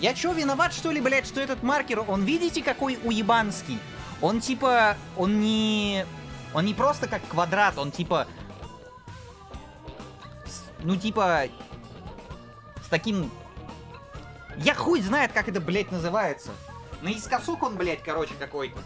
Я чё, виноват, что ли, блядь, что этот маркер, он видите, какой уебанский? Он типа, он не... Он не просто как квадрат, он типа... Ну, типа... С таким... Я хуй знает, как это, блядь, называется. Наискосок он, блядь, короче, какой-то.